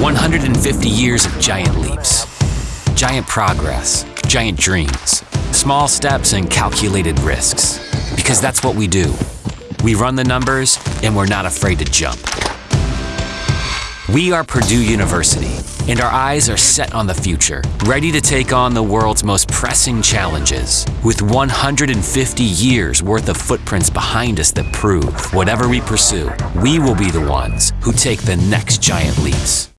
150 years of giant leaps, giant progress, giant dreams, small steps, and calculated risks. Because that's what we do. We run the numbers, and we're not afraid to jump. We are Purdue University, and our eyes are set on the future, ready to take on the world's most pressing challenges. With 150 years worth of footprints behind us that prove whatever we pursue, we will be the ones who take the next giant leaps.